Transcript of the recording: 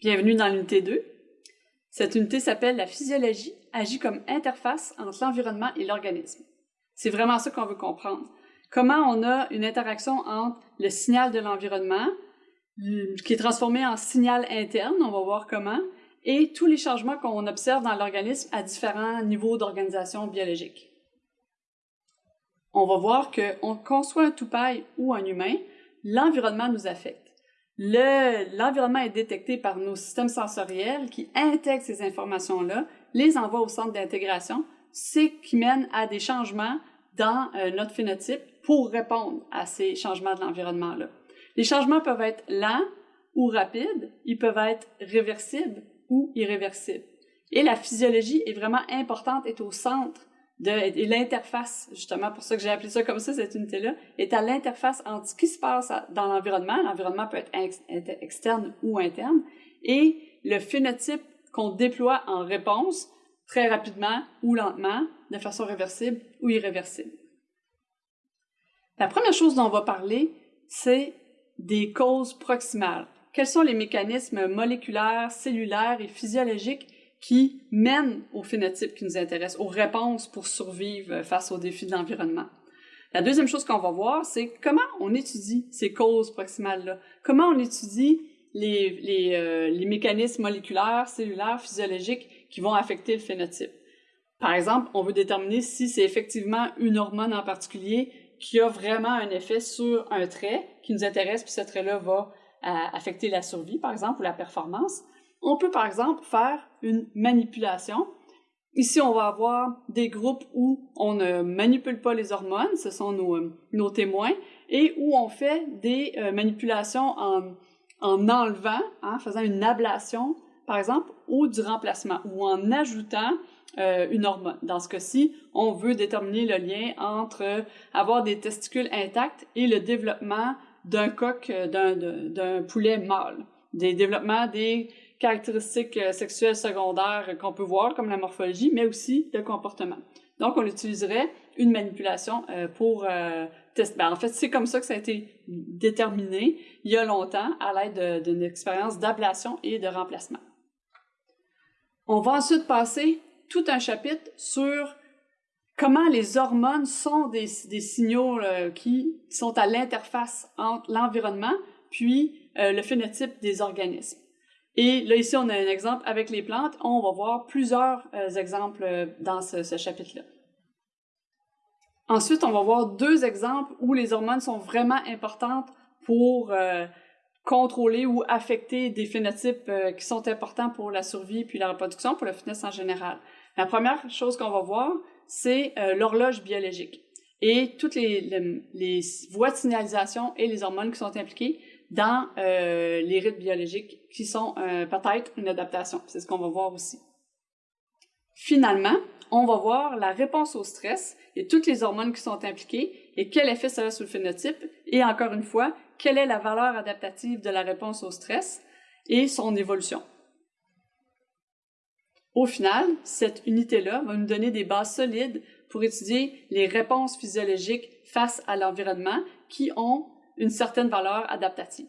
Bienvenue dans l'unité 2. Cette unité s'appelle La physiologie agit comme interface entre l'environnement et l'organisme. C'est vraiment ça qu'on veut comprendre. Comment on a une interaction entre le signal de l'environnement, qui est transformé en signal interne, on va voir comment, et tous les changements qu'on observe dans l'organisme à différents niveaux d'organisation biologique. On va voir qu'on conçoit un toupaille ou un humain, l'environnement nous affecte l'environnement est détecté par nos systèmes sensoriels qui intègrent ces informations-là, les envoient au centre d'intégration, c'est qui mène à des changements dans euh, notre phénotype pour répondre à ces changements de l'environnement-là. Les changements peuvent être lents ou rapides, ils peuvent être réversibles ou irréversibles. Et la physiologie est vraiment importante, est au centre et l'interface, justement, pour ça que j'ai appelé ça comme ça, cette unité-là, est à l'interface entre ce qui se passe dans l'environnement, l'environnement peut être externe ou interne, et le phénotype qu'on déploie en réponse très rapidement ou lentement, de façon réversible ou irréversible. La première chose dont on va parler, c'est des causes proximales. Quels sont les mécanismes moléculaires, cellulaires et physiologiques qui mènent au phénotype qui nous intéresse, aux réponses pour survivre face aux défis de l'environnement. La deuxième chose qu'on va voir, c'est comment on étudie ces causes proximales-là. Comment on étudie euh, les, mécanismes moléculaires, cellulaires, physiologiques qui vont affecter le phénotype. Par exemple, on veut déterminer si c'est effectivement une hormone en particulier qui a vraiment un effet sur un trait qui nous intéresse, puis ce trait-là va euh, affecter la survie, par exemple, ou la performance. On peut par exemple faire une manipulation. Ici, on va avoir des groupes où on ne manipule pas les hormones, ce sont nos, nos témoins, et où on fait des euh, manipulations en, en enlevant, en hein, faisant une ablation, par exemple, ou du remplacement, ou en ajoutant euh, une hormone. Dans ce cas-ci, on veut déterminer le lien entre avoir des testicules intacts et le développement d'un coq, euh, d'un poulet mâle, des développements des caractéristiques euh, sexuelles secondaires qu'on peut voir, comme la morphologie, mais aussi le comportement. Donc, on utiliserait une manipulation euh, pour euh, tester. Ben, en fait, c'est comme ça que ça a été déterminé il y a longtemps à l'aide d'une expérience d'ablation et de remplacement. On va ensuite passer tout un chapitre sur comment les hormones sont des, des signaux qui sont à l'interface entre l'environnement puis le phénotype des organismes. Et là, ici, on a un exemple avec les plantes. On va voir plusieurs euh, exemples euh, dans ce, chapitre-là. Ensuite, on va voir deux exemples où les hormones sont vraiment importantes pour euh, contrôler ou affecter des phénotypes qui sont importants pour la survie puis la reproduction, pour le fitness en général. La première chose qu'on va voir, c'est l'horloge biologique et toutes les, les, voies de signalisation et les hormones qui sont impliquées dans euh, les rythmes biologiques qui sont euh, peut-être une adaptation. C'est ce qu'on va voir aussi. Finalement, on va voir la réponse au stress et toutes les hormones qui sont impliquées et quel effet ça a sur le phénotype et encore une fois, quelle est la valeur adaptative de la réponse au stress et son évolution. Au final, cette unité-là va nous donner des bases solides pour étudier les réponses physiologiques face à l'environnement qui ont une certaine valeur adaptative.